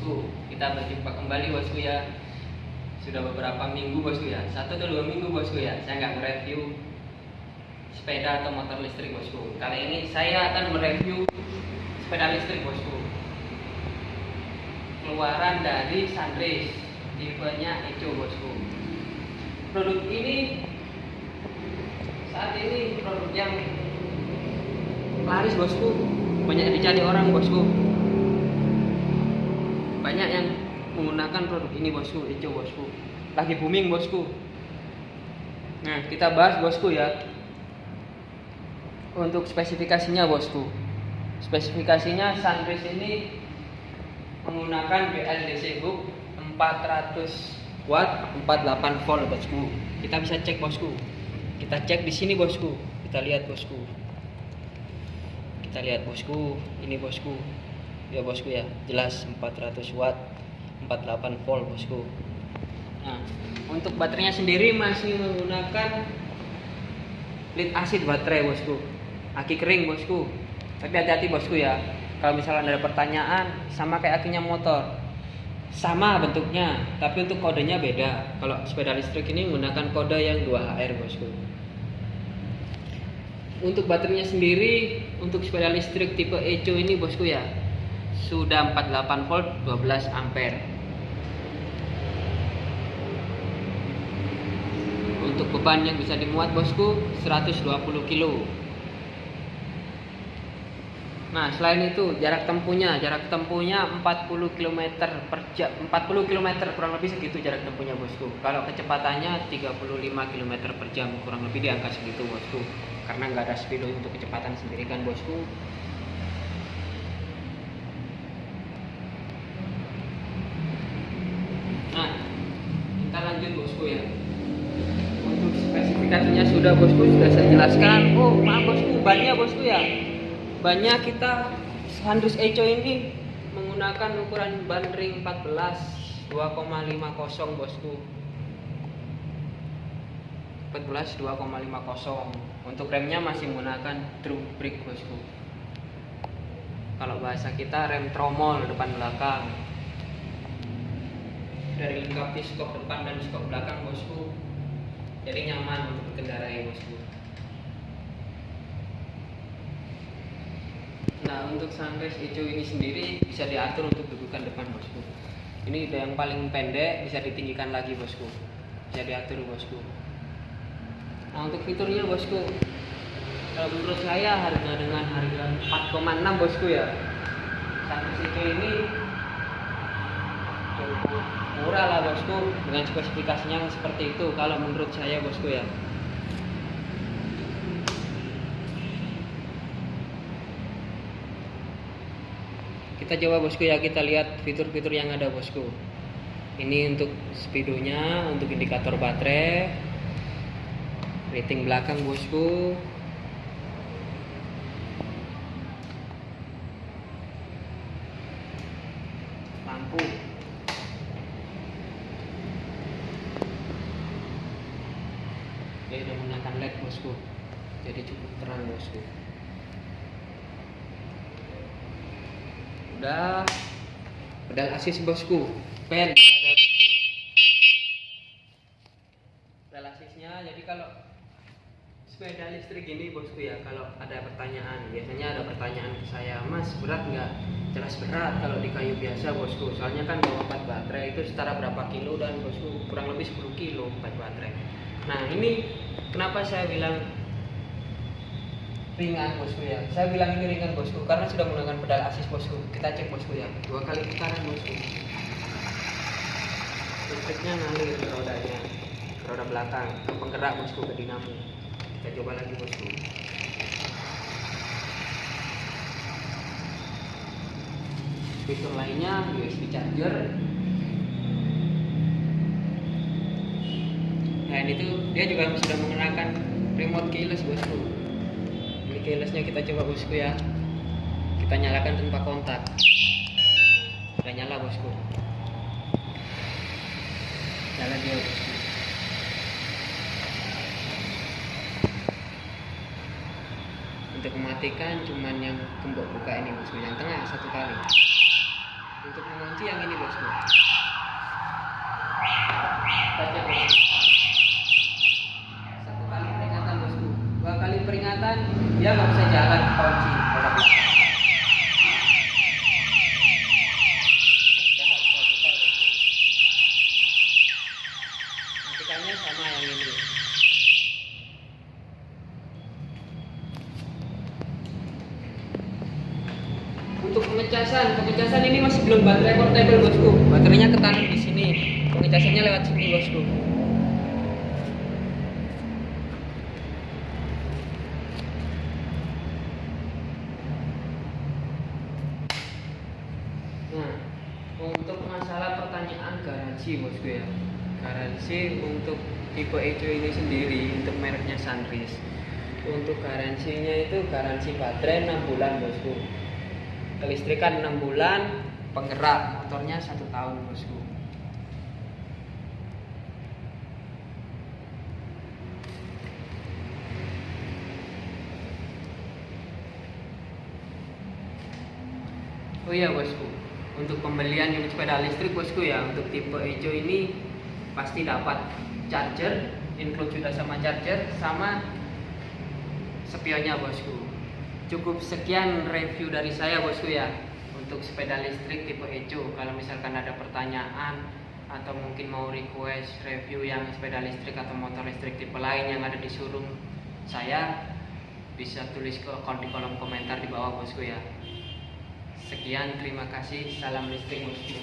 bosku. Kita berjumpa kembali bosku ya. Sudah beberapa minggu bosku ya. Satu atau dua minggu bosku ya. Saya nggak nge-review sepeda atau motor listrik bosku. Kali ini saya akan mereview sepeda listrik bosku. Keluaran dari Sunrace Tipenya Eco bosku. Produk ini Saat ini produk yang laris bosku. Banyak dicari orang bosku banyak yang menggunakan produk ini bosku Eco bosku. Lagi booming bosku. Nah kita bahas bosku ya. Untuk spesifikasinya bosku. Spesifikasinya Sunrise ini menggunakan BLDC hook 400 watt 48 volt bosku. Kita bisa cek bosku. Kita cek di sini bosku. Kita lihat bosku. Kita lihat bosku. Ini bosku ya bosku ya. Jelas 400 watt 48 volt bosku. Nah untuk baterainya sendiri masih menggunakan lead acid baterai bosku. Aki kering bosku. Tapi hati-hati bosku ya. Kalau misalnya ada pertanyaan sama kayak akinya motor. Sama bentuknya tapi untuk kodenya beda. Kalau sepeda listrik ini menggunakan kode yang 2HR bosku. Untuk baterainya sendiri untuk sepeda listrik tipe Eco ini bosku ya sudah 48 volt 12 ampere. Untuk beban yang bisa dimuat bosku 120 kilo. Nah selain itu jarak tempuhnya jarak tempuhnya 40 km per jam 40 km kurang lebih segitu jarak tempuhnya bosku. Kalau kecepatannya 35 km per jam kurang lebih di angka segitu bosku. Karena nggak ada speedo untuk kecepatan sendiri kan bosku lanjut bosku ya untuk spesifikasinya sudah bosku sudah saya jelaskan. Oh maaf bosku. Bannya bosku ya? Banyak kita Handus Eco ini menggunakan ukuran ban ring 14 2,50 bosku. 14 2,50 untuk remnya masih menggunakan drum brake bosku. Kalau bahasa kita rem tromol depan belakang. Dari lengkapi skop depan dan skop belakang bosku jadi nyaman untuk berkendara ya bosku nah untuk sunrise hijau ini sendiri bisa diatur untuk dudukan depan bosku ini udah yang paling pendek bisa ditinggikan lagi bosku bisa diatur bosku nah untuk fiturnya bosku kalau menurut saya harga dengan harga 4,6 bosku ya. Sunrise hijau ini murah lah bosku. Dengan spesifikasinya seperti itu kalau menurut saya bosku ya. Kita coba bosku ya. Kita lihat fitur-fitur yang ada bosku. Ini untuk speedonya untuk indikator baterai. Rating belakang bosku dia sudah menggunakan led bosku jadi cukup terang bosku udah. Pedal asis bosku. Pen. Pedal asisnya jadi kalau sepeda listrik ini bosku ya kalau ada pertanyaan biasanya ada pertanyaan ke saya mas berat nggak? Jelas berat kalau di kayu biasa bosku. Soalnya kan bawa 4 baterai itu setara berapa kilo dan bosku kurang lebih 10 kilo 4 baterai Nah ini kenapa saya bilang ringan bosku ya. Saya bilang ini ringan bosku karena sudah menggunakan pedal asis bosku. Kita cek bosku ya. Dua kali putaran bosku. Listriknya ngalir ke rodanya, ke roda belakang, ke penggerak bosku ke dinamo. Kita coba lagi bosku. Fitur lainnya USB charger Nah itu dia juga sudah menggunakan remote keyless bosku. Ini keylessnya kita coba bosku ya. Kita nyalakan tanpa kontak. Sudah nyala bosku. Nyala dia bosku. Untuk mematikan cuman yang gembok buka ini bosku, yang tengah satu kali. untuk mengunci yang ini bosku Baca bosku satu kali peringatan bosku dua kali peringatan dia nggak bisa jalan kunci roda belakang Dia nggak bisa putar, bosku. matikannya sama yang ini. Untuk pengecasan pengecasan ini masih belum baterai portable bosku. Baterainya ketanam di sini. Pengecasannya lewat sini bosku. Nah untuk masalah pertanyaan garansi bosku ya garansi untuk tipe hijau ini sendiri untuk mereknya Sunris untuk garansinya itu garansi baterai 6 bulan bosku. Kelistrikan 6 bulan penggerak motornya satu tahun bosku. Oh iya bosku. Untuk pembelian unit sepeda listrik bosku ya untuk tipe hijau ini pasti dapat charger include juga sama charger sama spionnya bosku. Cukup sekian review dari saya bosku ya untuk sepeda listrik tipe hijau kalau misalkan ada pertanyaan atau mungkin mau request review yang sepeda listrik atau motor listrik tipe lain yang ada di showroom saya bisa tulis ke di kolom komentar di bawah bosku ya. Sekian terima kasih. Salam listrik bosku